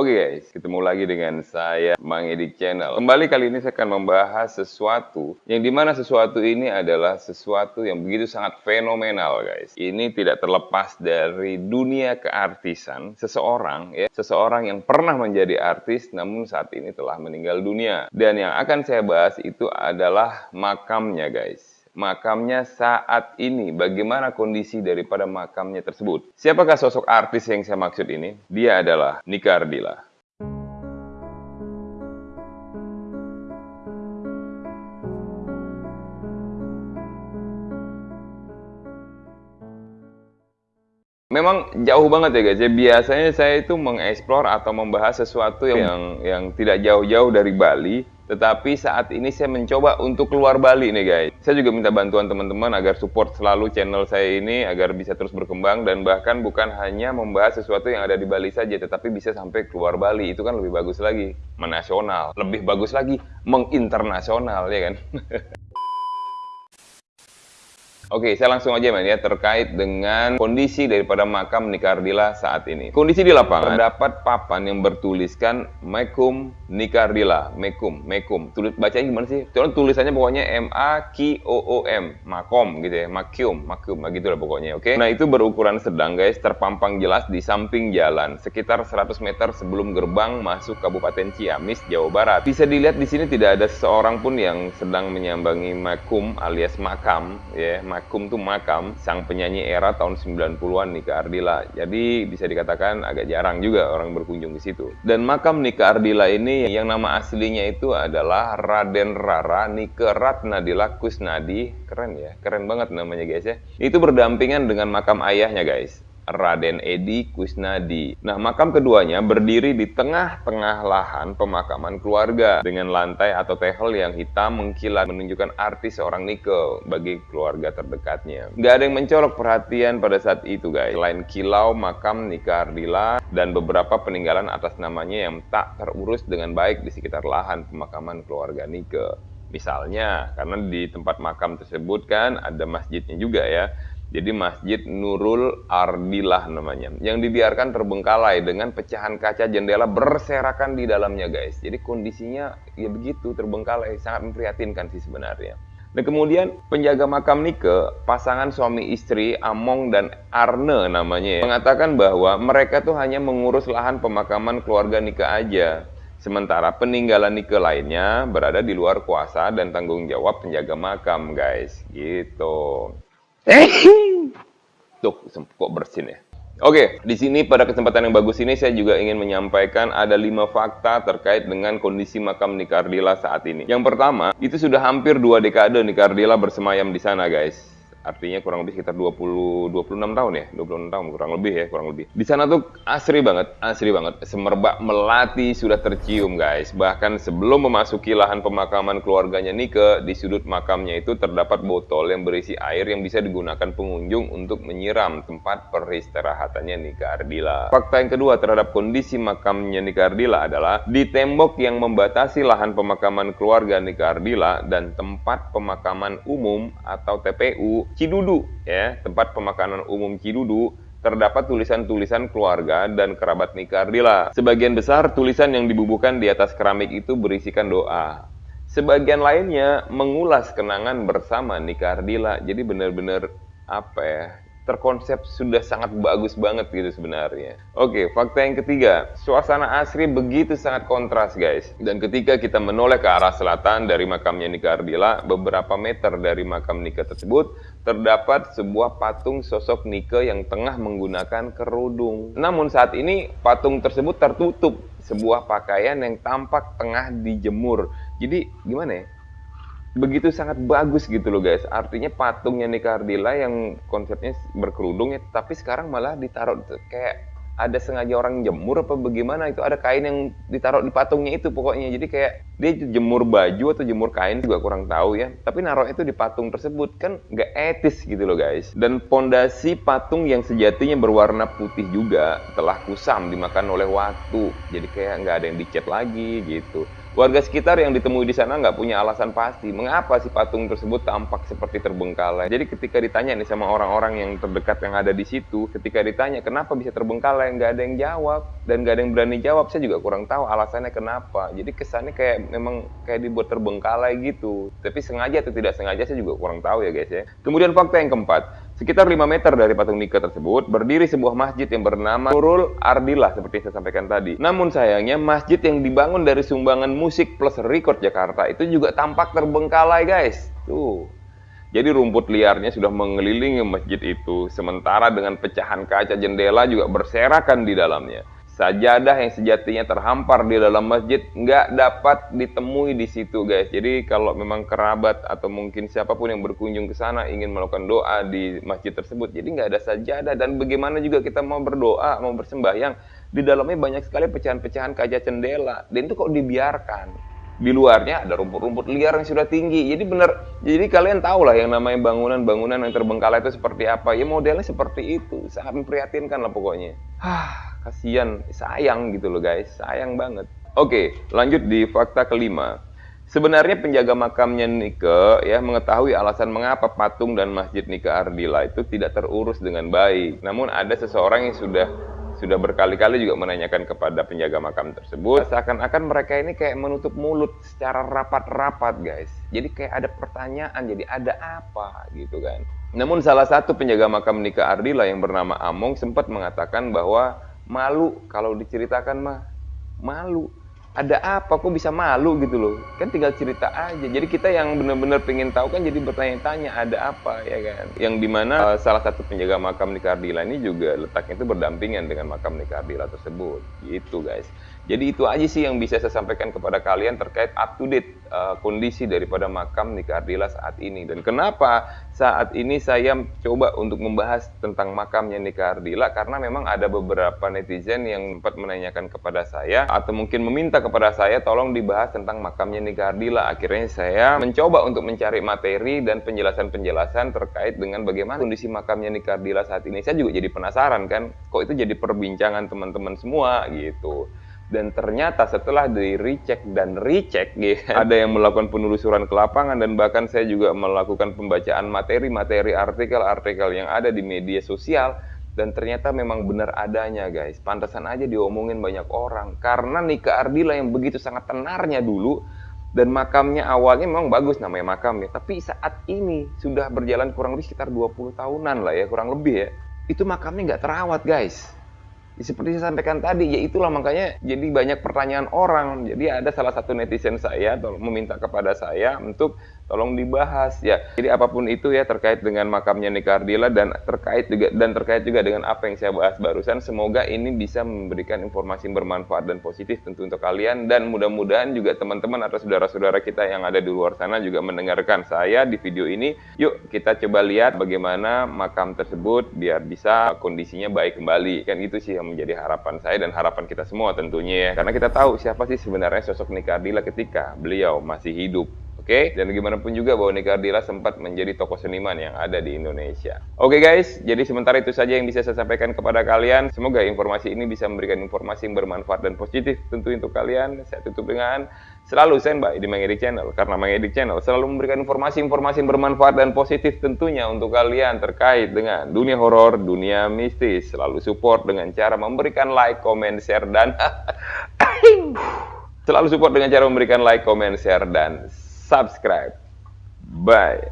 Oke guys, ketemu lagi dengan saya Mang Edik Channel. Kembali kali ini saya akan membahas sesuatu yang di mana sesuatu ini adalah sesuatu yang begitu sangat fenomenal guys. Ini tidak terlepas dari dunia keartisan seseorang ya, seseorang yang pernah menjadi artis namun saat ini telah meninggal dunia. Dan yang akan saya bahas itu adalah makamnya guys makamnya saat ini, bagaimana kondisi daripada makamnya tersebut. Siapakah sosok artis yang saya maksud ini? Dia adalah Nika Ardila. Memang jauh banget ya guys. Ya, biasanya saya itu mengeksplor atau membahas sesuatu yang yang tidak jauh-jauh dari Bali, tetapi saat ini saya mencoba untuk keluar Bali nih guys. Saya juga minta bantuan teman-teman agar support selalu channel saya ini agar bisa terus berkembang dan bahkan bukan hanya membahas sesuatu yang ada di Bali saja tetapi bisa sampai keluar Bali. Itu kan lebih bagus lagi, menasional. Lebih bagus lagi menginternasional ya kan. Oke, saya langsung aja men ya terkait dengan kondisi daripada makam Nikardila saat ini. Kondisi di lapangan terdapat papan yang bertuliskan Mekum Nikardila, Mekum, Mekum. Tulis bacanya gimana sih? Tulis tulisannya pokoknya M A K O O M, Makom gitu ya, Makium, Makium, gitu lah pokoknya, oke. Nah, itu berukuran sedang guys, terpampang jelas di samping jalan sekitar 100 meter sebelum gerbang masuk Kabupaten Ciamis, Jawa Barat. Bisa dilihat di sini tidak ada seorang pun yang sedang menyambangi Makum alias makam ya, Makum tuh makam sang penyanyi era tahun 90-an Nika Ardila. Jadi bisa dikatakan agak jarang juga orang berkunjung di situ. Dan makam Nika Ardila ini yang nama aslinya itu adalah Raden Rara Nika Ratnadila Kusnadi. Keren ya, keren banget namanya guys ya. Itu berdampingan dengan makam ayahnya guys. Raden Edi Kusnadi. Nah, makam keduanya berdiri di tengah-tengah lahan pemakaman keluarga dengan lantai atau tehel yang hitam mengkilat menunjukkan arti seorang Nike bagi keluarga terdekatnya. Gak ada yang mencolok perhatian pada saat itu guys. Selain kilau makam Nike Ardila dan beberapa peninggalan atas namanya yang tak terurus dengan baik di sekitar lahan pemakaman keluarga Nike. Misalnya, karena di tempat makam tersebut kan ada masjidnya juga ya. Jadi Masjid Nurul Ardilah namanya. Yang dibiarkan terbengkalai dengan pecahan kaca jendela berserakan di dalamnya guys. Jadi kondisinya ya begitu terbengkalai. Sangat memprihatinkan sih sebenarnya. Dan kemudian penjaga makam Nike, pasangan suami istri Among dan Arne namanya ya, mengatakan bahwa mereka tuh hanya mengurus lahan pemakaman keluarga Nike aja. Sementara peninggalan Nike lainnya berada di luar kuasa dan tanggung jawab penjaga makam guys. Gitu. Tuh, kok bersin ya. Oke, di sini pada kesempatan yang bagus ini saya juga ingin menyampaikan ada lima fakta terkait dengan kondisi makam Nikardila saat ini. Yang pertama, itu sudah hampir dua dekade Nikardila bersemayam di sana guys artinya kurang lebih sekitar 20 26 tahun ya? 26 tahun kurang lebih ya kurang lebih. Di sana tuh asri banget asri banget. Semerbak melati sudah tercium guys. Bahkan sebelum memasuki lahan pemakaman keluarganya Nike di sudut makamnya itu terdapat botol yang berisi air yang bisa digunakan pengunjung untuk menyiram tempat peristirahatannya Nika Ardila. Fakta yang kedua terhadap kondisi makamnya Nika Ardila adalah di tembok yang membatasi lahan pemakaman keluarga Nika Ardila dan tempat pemakaman umum atau TPU Cidudu ya, tempat pemakanan umum Cidudu terdapat tulisan-tulisan keluarga dan kerabat Nika Ardila. Sebagian besar tulisan yang dibubuhkan di atas keramik itu berisikan doa. Sebagian lainnya mengulas kenangan bersama Nika Ardila. Jadi benar-benar apa ya? Terkonsep sudah sangat bagus banget gitu sebenarnya. Oke, fakta yang ketiga, suasana asri begitu sangat kontras guys. Dan ketika kita menoleh ke arah selatan dari makamnya Nika Ardila, beberapa meter dari makam Nika tersebut, terdapat sebuah patung sosok Nika yang tengah menggunakan kerudung. Namun saat ini patung tersebut tertutup sebuah pakaian yang tampak tengah dijemur. Jadi gimana ya? Begitu sangat bagus gitu loh guys. Artinya patungnya Nika Ardila yang konsepnya berkerudung ya, tapi sekarang malah ditaruh kayak ada sengaja orang jemur apa bagaimana itu ada kain yang ditaruh di patungnya itu pokoknya. Jadi kayak dia jemur baju atau jemur kain juga kurang tahu ya tapi naruh itu di patung tersebut kan nggak etis gitu loh guys. Dan pondasi patung yang sejatinya berwarna putih juga telah kusam dimakan oleh waktu jadi kayak nggak ada yang dicat lagi gitu Warga sekitar yang ditemui di sana nggak punya alasan pasti mengapa si patung tersebut tampak seperti terbengkalai. Jadi ketika ditanya nih sama orang-orang yang terdekat yang ada di situ, ketika ditanya kenapa bisa terbengkalai, nggak ada yang jawab dan nggak ada yang berani jawab. Saya juga kurang tahu alasannya kenapa. Jadi kesannya kayak memang kayak dibuat terbengkalai gitu. Tapi sengaja atau tidak sengaja saya juga kurang tahu ya guys ya. Kemudian fakta yang keempat, Sekitar 5 meter dari patung Nika tersebut berdiri sebuah masjid yang bernama Nurul Ardillah seperti saya sampaikan tadi. Namun sayangnya masjid yang dibangun dari sumbangan musik plus record Jakarta itu juga tampak terbengkalai guys. Tuh. Jadi rumput liarnya sudah mengelilingi masjid itu, sementara dengan pecahan kaca jendela juga berserakan di dalamnya. Sajadah yang sejatinya terhampar di dalam masjid nggak dapat ditemui di situ guys. Jadi kalau memang kerabat atau mungkin siapa pun yang berkunjung ke sana ingin melakukan doa di masjid tersebut, jadi nggak ada sajadah dan bagaimana juga kita mau berdoa, mau bersembahyang, di dalamnya banyak sekali pecahan-pecahan kaca jendela. Dan itu kok dibiarkan? Di luarnya ada rumput-rumput liar yang sudah tinggi. Jadi benar, jadi kalian tahu lah yang namanya bangunan-bangunan yang terbengkalai itu seperti apa. Ya modelnya seperti itu, sangat memprihatinkan lah pokoknya. Hah, kasihan, sayang gitu loh guys, sayang banget. Oke, lanjut di fakta kelima. Sebenarnya penjaga makamnya Nike ya mengetahui alasan mengapa patung dan masjid Nike Ardila itu tidak terurus dengan baik. Namun ada seseorang yang sudah sudah berkali-kali juga menanyakan kepada penjaga makam tersebut seakan-akan mereka ini kayak menutup mulut secara rapat-rapat guys. Jadi kayak ada pertanyaan jadi ada apa gitu kan. Namun salah satu penjaga makam Nika Ardila yang bernama Among sempat mengatakan bahwa malu kalau diceritakan mah malu ada apa kok bisa malu gitu loh. Kan tinggal cerita aja. Jadi kita yang benar-benar pengen tahu kan jadi bertanya-tanya ada apa ya kan? Yang di mana uh, salah satu penjaga makam Nikardila ini juga letaknya itu berdampingan dengan makam Nikardila tersebut. Gitu guys jadi itu aja sih yang bisa saya sampaikan kepada kalian terkait up to date uh, kondisi daripada makam Nikardila saat ini dan kenapa saat ini saya coba untuk membahas tentang makamnya Nikardila karena memang ada beberapa netizen yang sempat menanyakan kepada saya atau mungkin meminta kepada saya tolong dibahas tentang makamnya Nika Ardila. Akhirnya saya mencoba untuk mencari materi dan penjelasan-penjelasan terkait dengan bagaimana kondisi makamnya Nika Ardila saat ini. Saya juga jadi penasaran kan, kok itu jadi perbincangan teman-teman semua gitu. Dan ternyata setelah di recheck dan recheck, gitu, ada yang melakukan penelusuran ke lapangan dan bahkan saya juga melakukan pembacaan materi-materi artikel-artikel yang ada di media sosial dan ternyata memang benar adanya guys. Pantasan aja diomongin banyak orang karena Nika Ardila yang begitu sangat tenarnya dulu dan makamnya awalnya memang bagus namanya makamnya. Tapi saat ini sudah berjalan kurang lebih sekitar 20 tahunan lah ya, kurang lebih ya. Itu makamnya nggak terawat guys. Seperti saya sampaikan tadi, ya itulah makanya jadi banyak pertanyaan orang. Jadi ada salah satu netizen saya meminta kepada saya untuk tolong dibahas ya. Jadi apa pun itu ya terkait dengan makamnya Nikardila dan terkait juga dan terkait juga dengan apa yang saya bahas barusan, semoga ini bisa memberikan informasi bermanfaat dan positif tentu untuk kalian dan mudah-mudahan juga teman-teman atau saudara-saudara kita yang ada di luar sana juga mendengarkan saya di video ini. Yuk kita coba lihat bagaimana makam tersebut biar bisa kondisinya baik kembali. Kan itu sih yang menjadi harapan saya dan harapan kita semua tentunya ya. Karena kita tahu siapa sih sebenarnya sosok Nikardila ketika beliau masih hidup. Oke, okay? dan bagaimanapun juga bahwa Nika Ardila sempat menjadi tokoh seniman yang ada di Indonesia. Oke okay, guys, jadi sementara itu saja yang bisa saya sampaikan kepada kalian. Semoga informasi ini bisa memberikan informasi yang bermanfaat dan positif tentu untuk kalian. Saya tutup dengan selalu standby di Mang Channel karena Mang Channel selalu memberikan informasi-informasi yang bermanfaat dan positif tentunya untuk kalian terkait dengan dunia horor, dunia mistis. Selalu support dengan cara memberikan like, comment, share dan selalu support dengan cara memberikan like, comment, share dan subscribe. Bye.